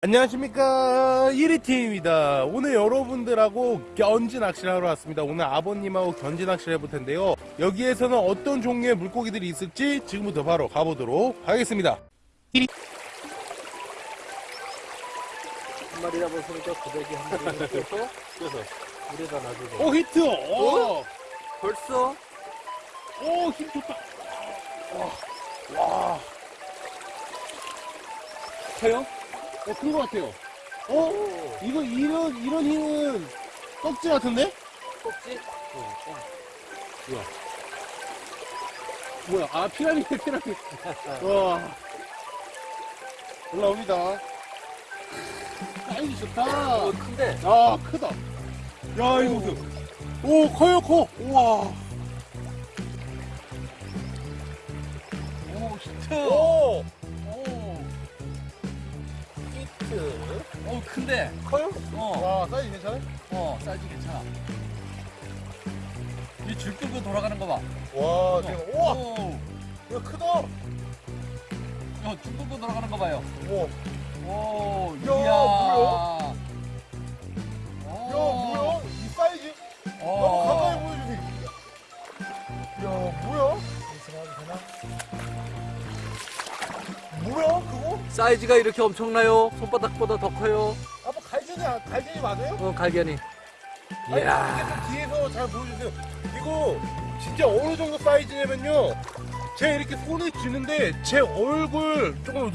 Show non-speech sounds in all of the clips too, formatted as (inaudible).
안녕하십니까. 1위팀입니다. 오늘 여러분들하고 견지 낚시를 하러 왔습니다. 오늘 아버님하고 견지 낚시를 해볼 텐데요. 여기에서는 어떤 종류의 물고기들이 있을지 지금부터 바로 가보도록 하겠습니다. 한 마리 잡았으니까? 고데기 한 마리 넣어서 그래서. 물에다 놔주고. 오 히트! 오, 벌써? 오힘 좋다. 와, 와. 커요? 어 그런 것 같아요. 어? 이거 이런 이런 힘은 꺽지 같은데? 꼭지? 뭐야? 아 피라미드 (laughs) 피라미드 와. 올라옵니다. 사이즈 좋다. 어, 큰데? 야 크다. 야 이거 무슨 오 커요 커. 우와. 오, 히트! 오 오, 오, 큰데? 커요? 어, 와 사이즈 괜찮아요? 어, 사이즈 괜찮아. 이 줄 끌고 돌아가는 거 봐. 와 대박 우와 오, 이거 크다 야, 줄 끌고 돌아가는 거 봐요. 우와 오, 야, 이야. 뭐야? 오, 야 뭐야 이 사이즈 어. 너무 가까이 보여주니 야 뭐야 뭐야 그거? 사이즈가 이렇게 엄청나요? 손바닥보다 더 커요? 아빠 갈견이 아- 갈견이 맞아요? 어, 갈견이. 아니, 이야. 이게 좀 뒤에서 잘 보여주세요. 이거 진짜 어느 정도 사이즈냐면요. 제가 이렇게 손에 쥐는데 제 얼굴 조금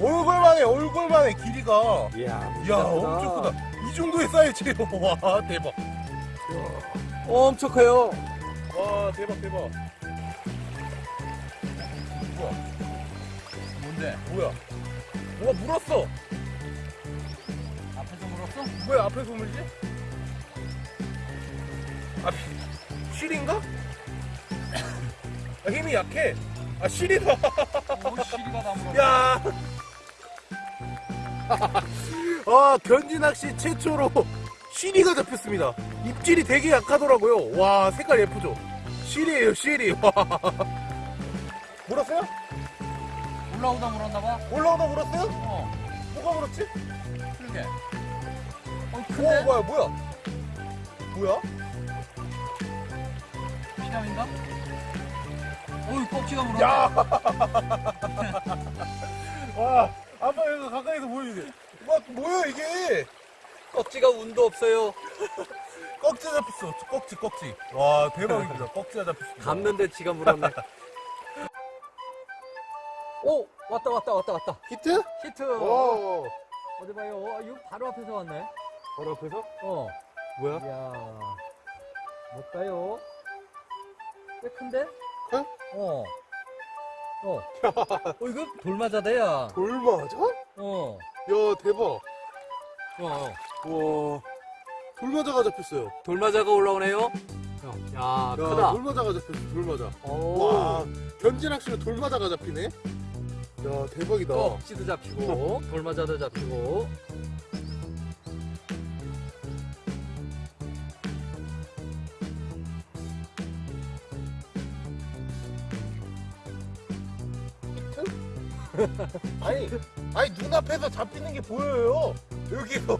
얼굴만해 얼굴만해 길이가. 이야, 이야 엄청 크다. 이 정도의 사이즈예요. (laughs) 와 대박. 엄청 커요. 와 대박 대박. 뭐야 뭔데? 뭐야? 뭐가 물었어? 앞에서 물었어? 왜 앞에서 물지? 아 실인가? 아, 힘이 약해. 아 실이다. 오, 시리가 다 물었어. 야. (laughs) 아, 견지 낚시 최초로 시리가 잡혔습니다. 입질이 되게 약하더라고요. 와, 색깔 예쁘죠? 시리에요, 시리. (laughs) 와. 물었어요? 올라오다 물었나 봐. 올라오다 물었어요? 어, 뭐가 물었지? 그러게. 어, 오, 큰데? 뭐야, 뭐야? 뭐야? 피감인가? 어이, 꺽지가 물었네. 야! (laughs) 와, 아빠 이거 가까이서 보여주세요. 와, 뭐야, 이게? 꺽지가 운도 없어요. (laughs) 꺽지 잡혔어. 꺽지, 꺽지. 와, 대박입니다. 꺽지가 잡혔습니다. 감는데 지가 물었네. (laughs) 오, 왔다, 왔다, 왔다, 왔다. 히트? 히트. 오. 어디 봐요. 어, 이거 바로 앞에서 왔네. 바로 앞에서? 어. 뭐야? 이야. 뭘까요? 꽤 큰데? 커요? 어. 어. 어, 이거 돌맞아대야. 돌 맞아? 어. 야, 대박. 어. 와, 돌마자가 잡혔어요. 돌맞아가 올라오네요. 야, 야, 크다. 돌마자가 잡혔어, 돌마자. 오. 와, 견진낚시는 돌마자가 잡히네? 야, 대박이다. 꺽지도 잡히고, 돌맞아도 잡히고. 아니, 아니, 눈앞에서 잡히는 게 보여요. 여기서.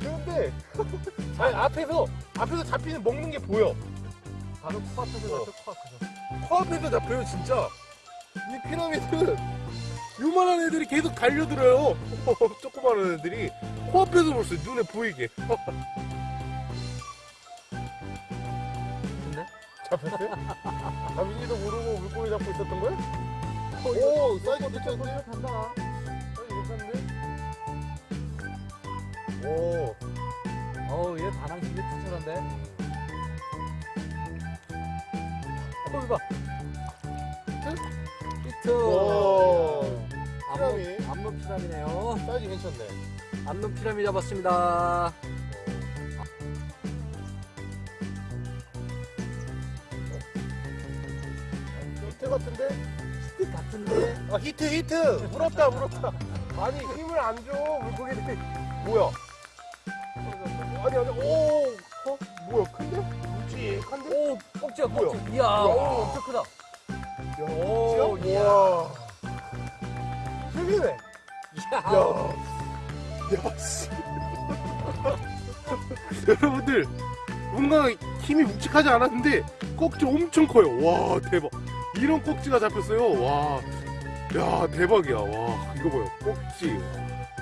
그런데, (laughs) 아니, 앞에서, 앞에서 잡히는 먹는 게 보여. 바로 코앞에서 어. 잡혀, 코앞에서. 코앞에서 잡혀요, 진짜. 이 피라미드, 요만한 애들이 계속 달려들어요. (laughs) 조그마한 애들이. 코앞에서 볼 수 있어요, 눈에 보이게. 근데? 잡혔어요? 자민이도 모르고 물고기 잡고 있었던 거야? 오, 사이즈 괜찮은데? 간다. 사이즈 괜찮은데? 오, 어우, 얘 반항심이 투철한데? 어, 이거 봐. 히트. 오. 암놈, 피라미. 암놈 피라미네요. 사이즈 괜찮네. 암놈 피라미 잡았습니다. 히트 같은데? 히트 같은데? 아, 히트, 히트! 물었다, 물었다. 아니, 힘을 안 줘, 물고기들이. 뭐야? 아니, 아니, 오! 어? 뭐야, 큰데? 묵직한데? 오, 꺽지야, 뭐야? 꺽지. 이야, 야. 오, 엄청 크다. 오. 힘이네. 야, 야, 씨. (laughs) 여러분들, 뭔가 힘이 묵직하지 않았는데, 꼭지 엄청 커요. 와, 대박. 이런 꼭지가 잡혔어요. 와, 야, 대박이야. 와, 이거 봐요. 꼭지.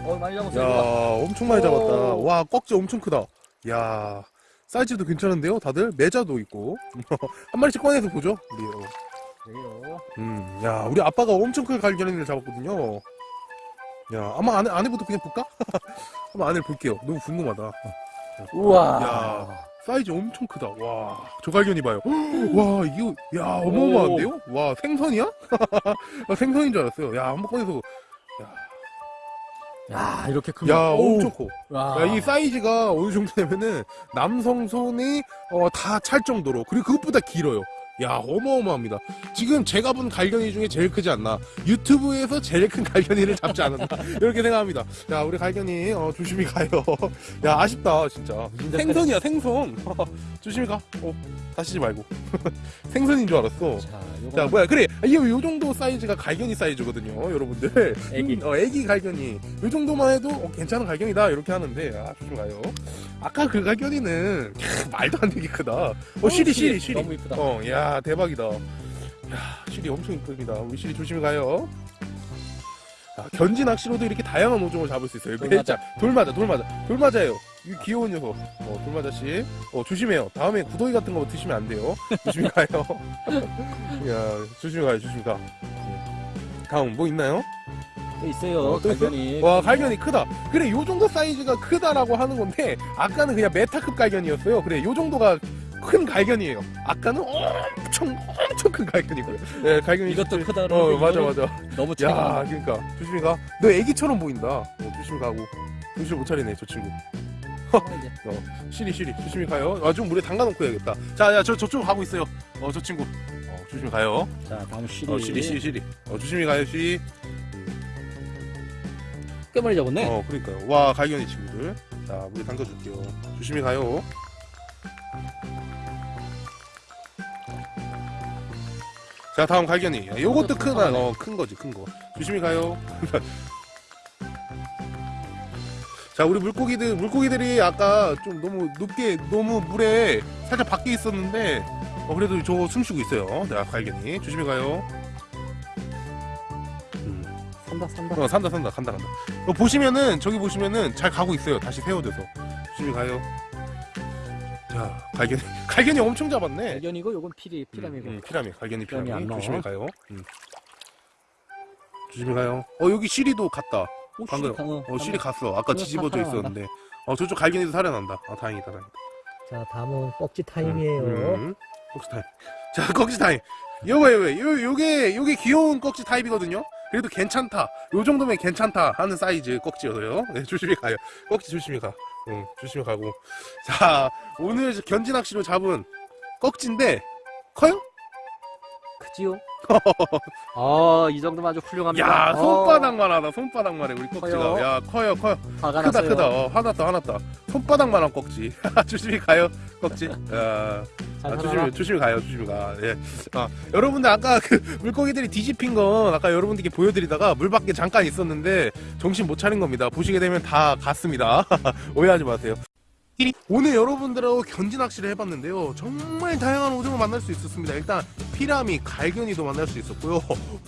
어 많이 잡았어요. 야. 엄청 많이 잡았다. 오. 와, 꺽지 엄청 크다. 야, 사이즈도 괜찮은데요, 다들? 매자도 있고. (laughs) 한 마리씩 꺼내서 보죠, 우리. 어. 그래요. 음, 야, 우리 아빠가 엄청 큰 갈견이를 잡았거든요. 야, 아마 안에, 안에부터 그냥 볼까? (laughs) 한번 안을 볼게요. 너무 궁금하다. 우와. 야. 사이즈 엄청 크다. 와, 저 갈견이 봐요. (gasps) 와, 이거, 야, 어마어마한데요? 와, 생선이야? 나 (laughs) 생선인 줄 알았어요. 야, 한번 꺼내서. 야 이렇게 큰. 야, 거. 오. 엄청 커. 와. 야, 이 사이즈가 어느 정도 되면은 남성 손이 어, 다 찰 정도로 그리고 그것보다 길어요. 야 어마어마합니다. 지금 제가 본 갈견이 중에 제일 크지 않나. 유튜브에서 제일 큰 갈견이를 잡지 않았나 (laughs) 이렇게 생각합니다. 야 우리 갈겨니 어, 조심히 가요. 야 아쉽다 진짜. 생선이야 생선. (laughs) 조심히 가. 어 다치지 말고. (laughs) 생선인 줄 알았어. 자. 자 뭐야 그래 이거 요 정도 사이즈가 갈겨니 사이즈거든요 여러분들 애기. 어, 애기 갈겨니 요 정도만 해도 어, 괜찮은 갈겨니다 이렇게 하는데 아 조심 가요 아까 그 갈겨니는 캬, 말도 안 되게 크다 어 쉬리 쉬리 쉬리 너무 이쁘다. 어야 대박이다. 야 쉬리 엄청 이쁩니다. 우리 쉬리 조심히 가요. 아, 견지 낚시로도 이렇게 다양한 어종을 잡을 수 있어요. 돌맞아. 돌맞아 돌맞아 돌맞아요. 이 귀여운 녀석. 어 돌맞아씨. 어 조심해요. 다음에 구더기 같은 거 드시면 안 돼요. 조심히 (laughs) 가요. 야 조심히 가요. 조심히 가. 다음 뭐 있나요? 또 있어요. 어, 또? 갈견이. 와 갈견이 크다. 그래 요 정도 사이즈가 크다라고 하는 건데 아까는 그냥 메타급 갈견이었어요. 그래 요 정도가 큰 갈견이에요. 아까는 엄청 엄청 큰 갈겨니고요. 네 갈겨니 이것도 진짜- 크다. 어 맞아 맞아. 너무 야 작아. 그러니까. 조심히 가 너 애기처럼 보인다. 어, 조심히 가고. 정신 못 차리네 저 친구. 이제. 쉬리 쉬리. 조심히 가요. 아 좀 물에 담가 놓고 해야겠다. 자 야 저 저쪽 가고 있어요. 어 저 친구. 어 조심히 가요. 자 다음 쉬리. 어 쉬리 쉬리 쉬리. 어 조심히 가요 쉬리 꽤 많이 잡았네. 어 그러니까요. 와 갈겨니 친구들. 자 물에 담가 줄게요. 조심히 가요 자 다음 갈견이 야, 요것도 이것도 크다 크네. 어큰 거지 큰거 조심히 가요 (laughs) 자 우리 물고기들 물고기들이 아까 좀 너무 높게 너무 물에 살짝 밖에 있었는데 어 그래도 저 숨쉬고 있어요 자 갈견이 조심히 가요 음. 산다 산다. 어, 산다, 산다, 간다, 간다. 어, 보시면은, 저기 보시면은 잘 가고 있어요. 다시 세워져서. 조심히 가요. 자, 갈겨니, (laughs) 갈겨니 엄청 잡았네. 갈겨니고 요건 피리 피라미고. 음, 음, 피라미, 갈겨니 피라미 피라미. 조심히 가요. 음. 조심히 가요. 어, 여기 쉬리도 갔다. 오, 방금. 쉬리 강- 어, 쉬리 갔어. 아까 뒤집어져. 있었는데. 어, 저쪽 갈겨니도 살아난다. 아, 다행이다, 다행이다. 자, 다음은 꺽지 타임이에요. 음, 꺽지 타임. (laughs) 자, 꺽지 타임. 요거, 요거, 요, 요게, 요게 귀여운 꺽지 타입이거든요? 그래도 괜찮다. 요 정도면 괜찮다 하는 사이즈 꺽지여서요. 네, 조심히 가요. 꺽지 조심히 가. 응, 조심히 가고. (laughs) 자, 오늘 견지 낚시로 잡은 꺽지인데, 커요? 크지요? 아, 이 정도면 아주 훌륭합니다. 야, 어, 손바닥만 하다, 손바닥만 해, 우리. 커요? 야, 커요, 커요. 화가 크다, 났어요. 크다. 어, 화났다, 화났다. 손바닥만 한 꺽지. (laughs) 조심히 가요, 꺽지. 야. 잘 아, 살아라. 조심히, 조심히 가요, 조심히 가. 예. 아, 여러분들 아까 그 물고기들이 뒤집힌 건 아까 여러분들께 보여드리다가 물 밖에 잠깐 있었는데 정신 못 차린 겁니다. 보시게 되면 다 갔습니다. (laughs) 오해하지 마세요. 오늘 여러분들하고 견지 낚시를 해봤는데요. 정말 다양한 오종을 만날 수 있었습니다. 일단 피라미, 갈견이도 만날 수 있었고요.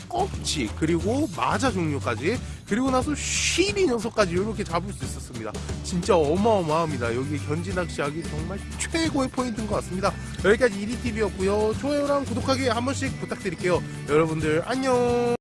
꺽치, 그리고 마자 종류까지, 그리고 나서 쉬리 녀석까지 이렇게 잡을 수 있었습니다. 진짜 어마어마합니다. 여기 견지 낚시하기 정말 최고의 포인트인 것 같습니다. 여기까지 이리TV였고요. 좋아요랑 구독하기 한 번씩 부탁드릴게요. 여러분들 안녕!